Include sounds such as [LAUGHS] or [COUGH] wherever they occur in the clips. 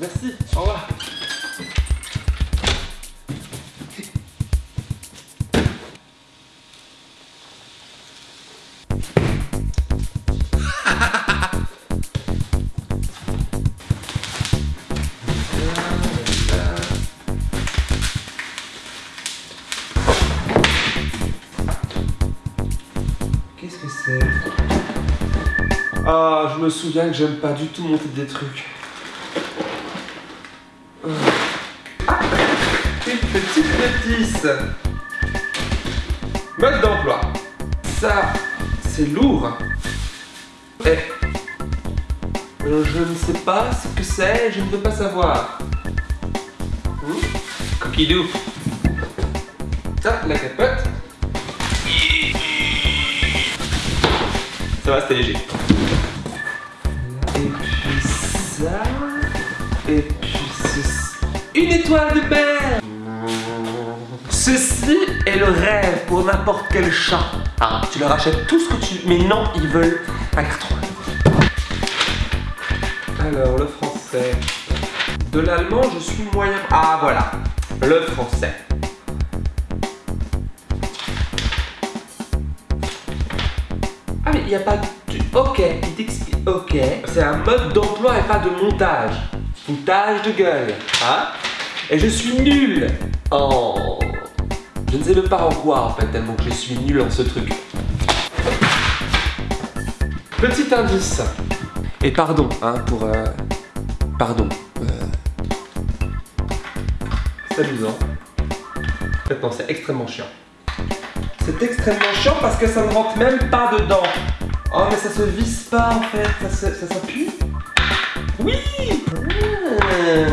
Merci, au revoir. Qu'est-ce que c'est? Ah, je me souviens que j'aime pas du tout monter des trucs. Ah, une petite notice. Mode d'emploi. Ça, c'est lourd. Eh. euh, je ne sais pas ce que c'est, je ne veux pas savoir. Hmm? Coquidou. Ça, la capote. Ça va, c'était léger. Et puis ça. Et puis. Une étoile de mer Ceci est le rêve pour n'importe quel chat. Ah, tu leur achètes tout ce que tu... Mais non, ils veulent un carton. Alors, le français. De l'allemand, je suis moyen... Ah, voilà. Le français. Ah mais il n'y a pas de... Ok, il t'explique. Ok. C'est un mode d'emploi et pas de montage. Foutage de gueule. Hein? Et je suis nul en... Je ne sais même pas en quoi en fait, tellement que je suis nul en ce truc. Petit indice. Et pardon, hein, pour... euh, Pardon. Euh... C'est amusant. Non, c'est extrêmement chiant. C'est extrêmement chiant parce que ça ne rentre même pas dedans. Oh, mais ça se visse pas en fait, ça, se- ça s'appuie. Oui Ah,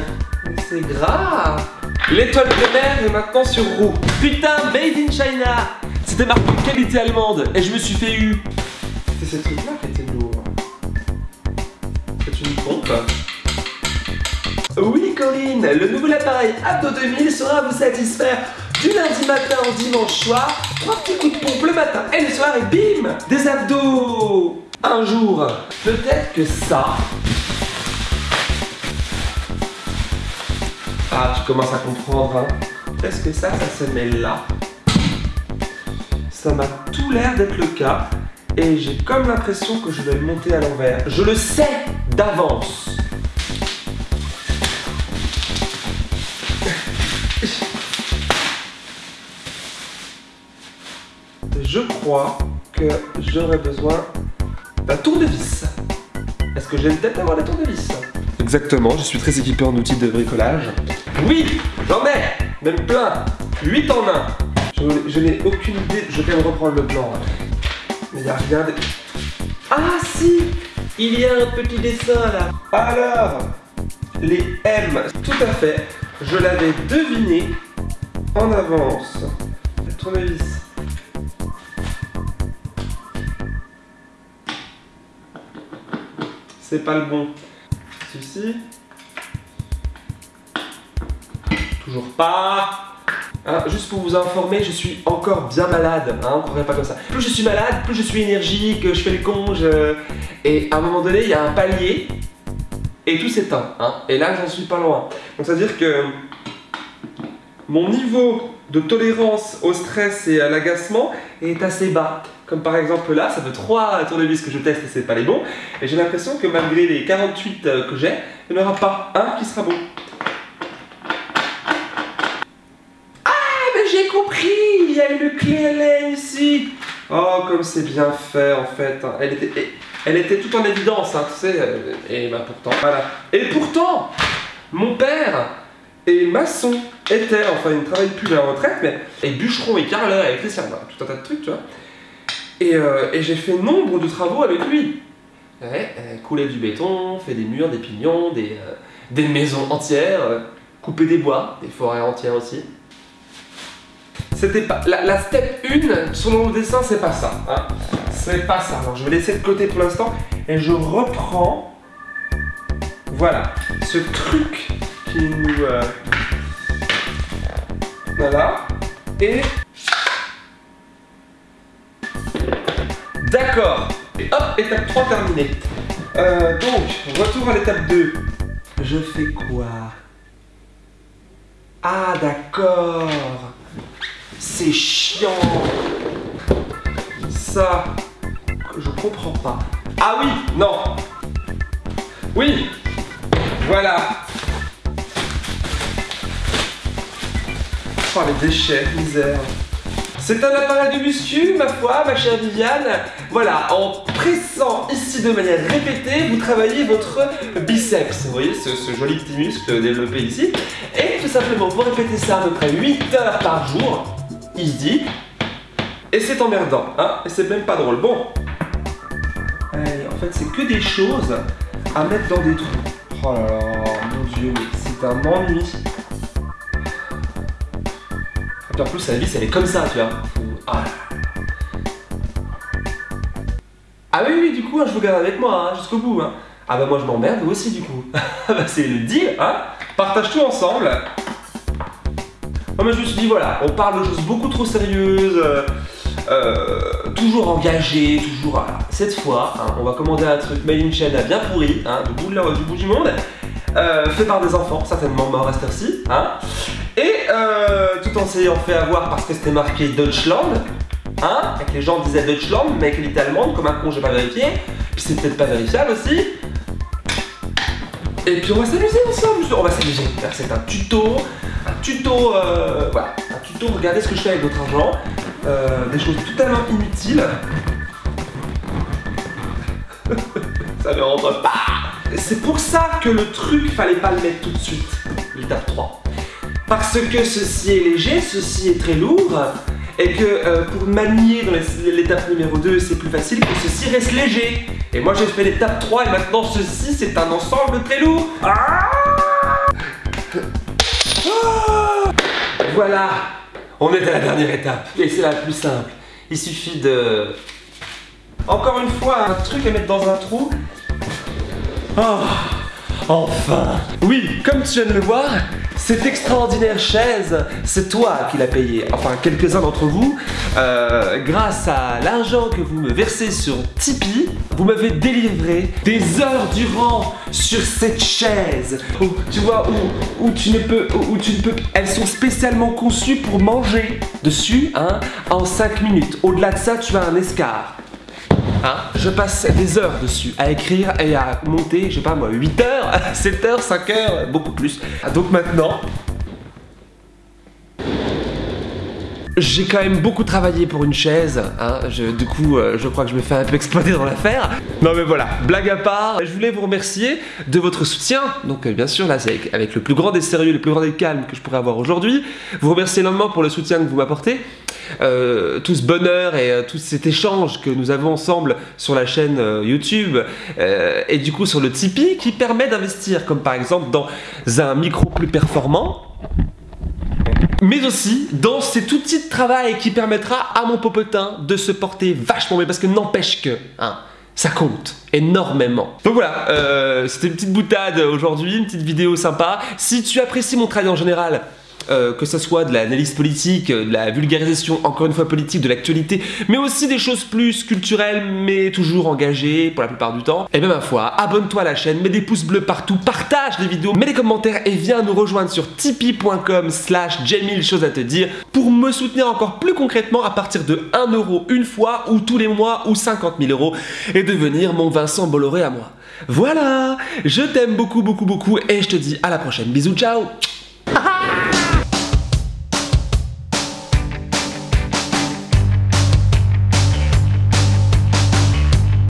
C'est grave L'étoile de mer est maintenant sur roue. Putain, made in China C'était marqué qualité allemande et je me suis fait eu. C'était ce truc-là qui était lourd. C'est une pompe. Oui, Corinne, le nouvel appareil Abdo 2000 sera vous satisfaire du lundi matin au dimanche soir. Trois petits coups de pompe le matin et le soir et bim Des abdos un jour. Peut-être que ça. Ah, tu commences à comprendre, hein Est-ce que ça, ça se met là Ça m'a tout l'air d'être le cas. Et j'ai comme l'impression que je vais monter à l'envers. Je le sais d'avance. Je crois que j'aurais besoin d'un tournevis. Est-ce que j'ai une tête d'avoir des tournevis Exactement, je suis très équipé en outils de bricolage. Oui, j'en ai Même plein 8 en 1 Je, je n'ai aucune idée, je vais me reprendre le plan. Mais il n'y a rien de... Ah si Il y a un petit dessin là Alors, les M, tout à fait, je l'avais deviné en avance. Le tournevis. C'est pas le bon. Ceci. Toujours pas. Hein, juste pour vous informer, je suis encore bien malade. Hein, on croirait pas comme ça. Plus je suis malade, plus je suis énergique, je fais le con. je- Et à un moment donné, il y a un palier et tout s'éteint. Hein, et là, j'en suis pas loin. Donc, ça veut dire que mon niveau de tolérance au stress et à l'agacement est assez bas. Comme par exemple là, ça fait 3 tournevis que je teste et c'est pas les bons. Et j'ai l'impression que malgré les 48 euh, que j'ai, il n'y en aura pas un qui sera bon. Ah, mais j'ai compris A une clé Allen ici Oh, comme c'est bien fait en fait. Elle était, elle était tout en évidence, hein, tu sais. euh, Et bah pourtant, voilà. Et pourtant, mon père et maçon était, enfin il ne travaille plus à la retraite, mais et bûcheron et carreleur, électricien, tout un tas de trucs, tu vois. Et, euh, et j'ai fait nombre de travaux avec lui. Euh, couler du béton, fait des murs, des pignons, des, des maisons entières, couper des bois, des forêts entières aussi. C'était pas. La, step 1 sur mon dessin, c'est pas ça. Hein. C'est pas ça. Alors je vais laisser de côté pour l'instant et je reprends. Voilà. Ce truc qui nous. euh, Voilà. Et. D'accord. Et hop, étape 3 terminée. Euh, donc, retour à l'étape 2. je fais quoi? Ah, d'accord. C'est chiant. Ça, je comprends pas. Ah oui, non. Oui, voilà. Oh, les déchets, misère. C'est un appareil de muscu, ma foi, ma chère Viviane. Voilà, en pressant ici de manière répétée, vous travaillez votre biceps. Vous voyez ce, joli petit muscle développé ici. Et tout simplement, vous répétez ça à peu près 8 heures par jour, il se dit. Et c'est emmerdant, hein Et c'est même pas drôle. Bon. Allez, en fait, c'est que des choses à mettre dans des trous. Oh là là, mon dieu, c'est un ennui en plus, la vis, elle est comme ça, tu vois. Ah. ah, oui, oui, du coup, hein, je vous garde avec moi, hein, jusqu'au bout. Hein. Ah bah moi, je m'emmerde, aussi, du coup. [LAUGHS] bah c'est le deal, hein Partage tout ensemble. Moi, je me suis dit, voilà, on parle de choses beaucoup trop sérieuses, euh, euh, toujours engagées, toujours... cette fois, on va commander un truc made in China bien pourri, du, bout du bout du monde, euh, fait par des enfants, certainement mort à cette heure-ci, et euh, tout en s'ayant fait avoir parce que c'était marqué Deutschland, hein, et que les gens disaient Deutschland, mais qu'elle était allemande, comme un con, j'ai pas vérifié, puis c'est peut-être pas vérifiable aussi. Et puis on va s'amuser ensemble, on va s'amuser. C'est un tuto, tuto, euh, voilà, un tuto, regardez ce que je fais avec votre argent, euh, des choses totalement inutiles. [LAUGHS] ça ne rentre pas C'est pour ça que le truc, fallait pas le mettre tout de suite, l'étape 3. Parce que ceci est léger, ceci est très lourd, et que euh, pour manier dans l'étape numéro 2, c'est plus facile que ceci reste léger. Et moi j'ai fait l'étape 3 et maintenant ceci c'est un ensemble très lourd. Ah voilà, on est à la dernière étape. Et c'est la plus simple. Il suffit de... Encore une fois, un truc à mettre dans un trou. Oh, enfin Oui, comme tu viens de le voir, cette extraordinaire chaise, c'est toi qui l'as payée, enfin quelques-uns d'entre vous. Euh, grâce à l'argent que vous me versez sur Tipeee, vous m'avez délivré des heures durant sur cette chaise. Où, tu vois, où, où tu ne peux, où, tu ne peux, elles sont spécialement conçues pour manger dessus, hein, en 5 minutes. Au-delà de ça, tu as un escar. Hein je passe des heures dessus à écrire et à monter, je sais pas moi, 8 heures, [LAUGHS] 7 heures, 5 heures, beaucoup plus. Ah, donc maintenant, J'ai quand même beaucoup travaillé pour une chaise, hein. du coup euh, je crois que je me fais un peu exploiter dans l'affaire. Non mais voilà, blague à part, je voulais vous remercier de votre soutien. Donc euh, bien sûr là c'est avec, le plus grand des sérieux, le plus grand des calmes que je pourrais avoir aujourd'hui. Vous remercier énormément pour le soutien que vous m'apportez. Euh, tout ce bonheur et tout cet échange que nous avons ensemble sur la chaîne YouTube et du coup sur le Tipeee qui permet d'investir comme par exemple dans un micro plus performant mais aussi dans cet outil de travail qui permettra à mon popotin de se porter vachement mieux parce que n'empêche que hein, ça compte énormément. Donc voilà, euh, c'était une petite boutade aujourd'hui, une petite vidéo sympa. Si tu apprécies mon travail en général, euh, que ce soit de l'analyse politique, de la vulgarisation, encore une fois politique, de l'actualité, mais aussi des choses plus culturelles, mais toujours engagées pour la plupart du temps. Et bien ma foi, abonne-toi à la chaîne, mets des pouces bleus partout, partage les vidéos, mets des commentaires et viens nous rejoindre sur tipeee.com slash j'ai choses à te dire pour me soutenir encore plus concrètement à partir de 1 euro une fois ou tous les mois ou 50 000 euros et devenir mon Vincent Bolloré à moi. Voilà, je t'aime beaucoup beaucoup beaucoup et je te dis à la prochaine. Bisous, ciao